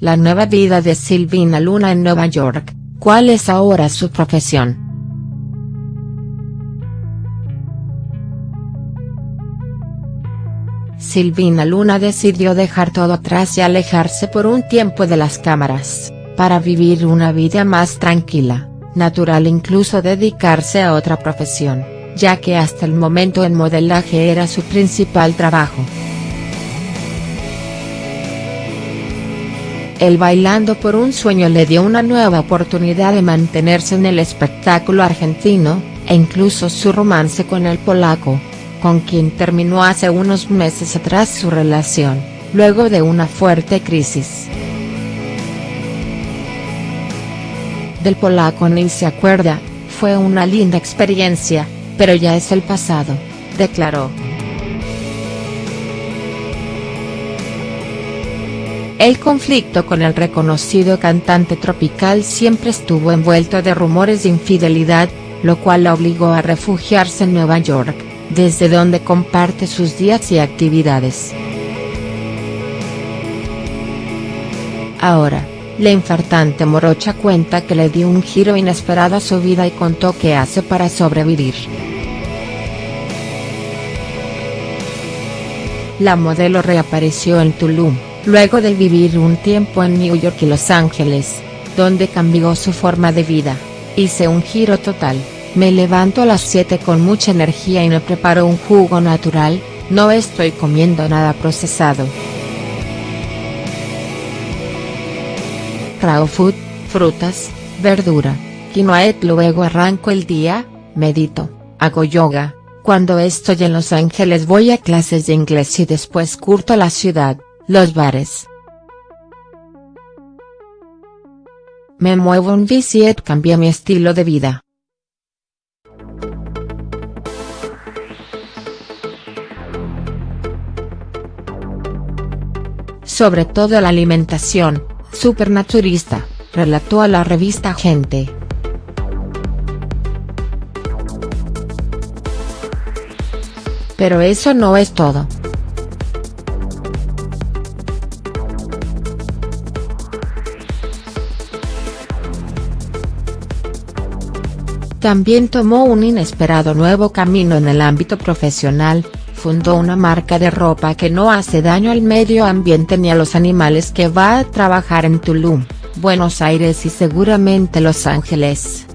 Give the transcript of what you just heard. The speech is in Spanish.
la nueva vida de Silvina Luna en Nueva York, ¿cuál es ahora su profesión?. Silvina Luna decidió dejar todo atrás y alejarse por un tiempo de las cámaras, para vivir una vida más tranquila, natural incluso dedicarse a otra profesión, ya que hasta el momento el modelaje era su principal trabajo. El Bailando por un Sueño le dio una nueva oportunidad de mantenerse en el espectáculo argentino, e incluso su romance con el polaco, con quien terminó hace unos meses atrás su relación, luego de una fuerte crisis. Del polaco ni se acuerda, fue una linda experiencia, pero ya es el pasado, declaró. El conflicto con el reconocido cantante tropical siempre estuvo envuelto de rumores de infidelidad, lo cual la obligó a refugiarse en Nueva York, desde donde comparte sus días y actividades. Ahora, la infartante morocha cuenta que le dio un giro inesperado a su vida y contó qué hace para sobrevivir. La modelo reapareció en Tulum luego de vivir un tiempo en New York y Los Ángeles, donde cambió su forma de vida, hice un giro total, me levanto a las 7 con mucha energía y me preparo un jugo natural, no estoy comiendo nada procesado. Raw food, frutas, verdura, quinoa luego arranco el día, medito, hago yoga, cuando estoy en Los Ángeles voy a clases de inglés y después curto la ciudad, los bares. Me muevo en bici y cambia mi estilo de vida. Sobre todo la alimentación, supernaturista, relató a la revista Gente. Pero eso no es todo. También tomó un inesperado nuevo camino en el ámbito profesional, fundó una marca de ropa que no hace daño al medio ambiente ni a los animales que va a trabajar en Tulum, Buenos Aires y seguramente Los Ángeles.